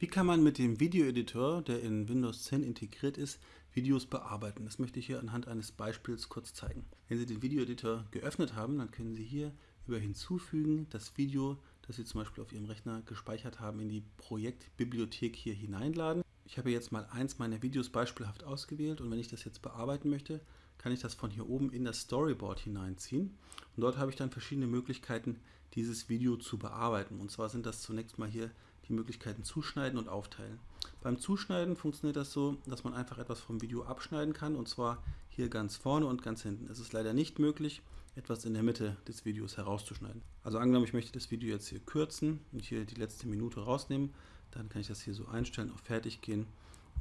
Wie kann man mit dem Videoeditor, der in Windows 10 integriert ist, Videos bearbeiten? Das möchte ich hier anhand eines Beispiels kurz zeigen. Wenn Sie den Videoeditor geöffnet haben, dann können Sie hier über Hinzufügen das Video, das Sie zum Beispiel auf Ihrem Rechner gespeichert haben, in die Projektbibliothek hier hineinladen. Ich habe jetzt mal eins meiner Videos beispielhaft ausgewählt und wenn ich das jetzt bearbeiten möchte, kann ich das von hier oben in das Storyboard hineinziehen. Und dort habe ich dann verschiedene Möglichkeiten, dieses Video zu bearbeiten. Und zwar sind das zunächst mal hier die Möglichkeiten Zuschneiden und Aufteilen. Beim Zuschneiden funktioniert das so, dass man einfach etwas vom Video abschneiden kann und zwar hier ganz vorne und ganz hinten. Es ist leider nicht möglich, etwas in der Mitte des Videos herauszuschneiden. Also angenommen, ich möchte das Video jetzt hier kürzen und hier die letzte Minute rausnehmen, dann kann ich das hier so einstellen, auf Fertig gehen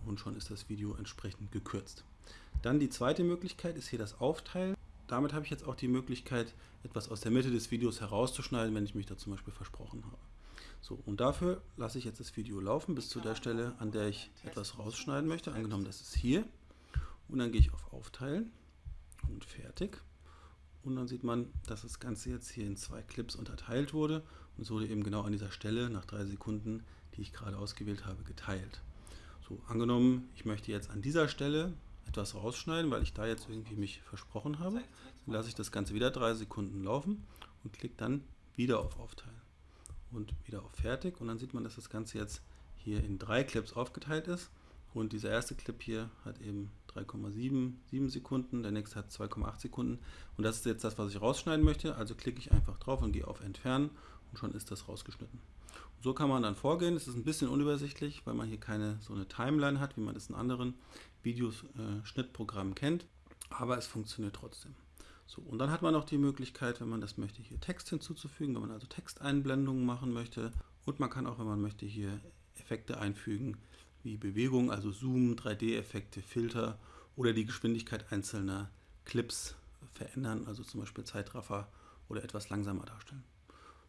und schon ist das Video entsprechend gekürzt. Dann die zweite Möglichkeit ist hier das Aufteilen. Damit habe ich jetzt auch die Möglichkeit, etwas aus der Mitte des Videos herauszuschneiden, wenn ich mich da zum Beispiel versprochen habe. So, und dafür lasse ich jetzt das Video laufen bis zu der Stelle, an der ich etwas rausschneiden möchte. Angenommen, das ist hier. Und dann gehe ich auf Aufteilen und Fertig. Und dann sieht man, dass das Ganze jetzt hier in zwei Clips unterteilt wurde. Und es wurde eben genau an dieser Stelle nach drei Sekunden, die ich gerade ausgewählt habe, geteilt. So, angenommen, ich möchte jetzt an dieser Stelle etwas rausschneiden, weil ich da jetzt irgendwie mich versprochen habe. Dann lasse ich das Ganze wieder drei Sekunden laufen und klicke dann wieder auf Aufteilen und wieder auf Fertig und dann sieht man, dass das Ganze jetzt hier in drei Clips aufgeteilt ist und dieser erste Clip hier hat eben 3,77 Sekunden, der nächste hat 2,8 Sekunden und das ist jetzt das, was ich rausschneiden möchte, also klicke ich einfach drauf und gehe auf Entfernen und schon ist das rausgeschnitten. So kann man dann vorgehen. Es ist ein bisschen unübersichtlich, weil man hier keine so eine Timeline hat, wie man das in anderen Videoschnittprogrammen äh, kennt. Aber es funktioniert trotzdem. So, und dann hat man auch die Möglichkeit, wenn man das möchte, hier Text hinzuzufügen, wenn man also Texteinblendungen machen möchte. Und man kann auch, wenn man möchte, hier Effekte einfügen, wie Bewegung, also Zoom, 3D-Effekte, Filter oder die Geschwindigkeit einzelner Clips verändern, also zum Beispiel Zeitraffer oder etwas langsamer darstellen.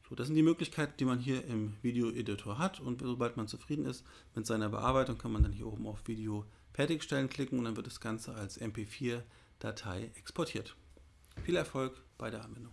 So, das sind die Möglichkeiten, die man hier im Video-Editor hat und sobald man zufrieden ist mit seiner Bearbeitung, kann man dann hier oben auf Video fertigstellen klicken und dann wird das Ganze als MP4-Datei exportiert. Viel Erfolg bei der Anwendung.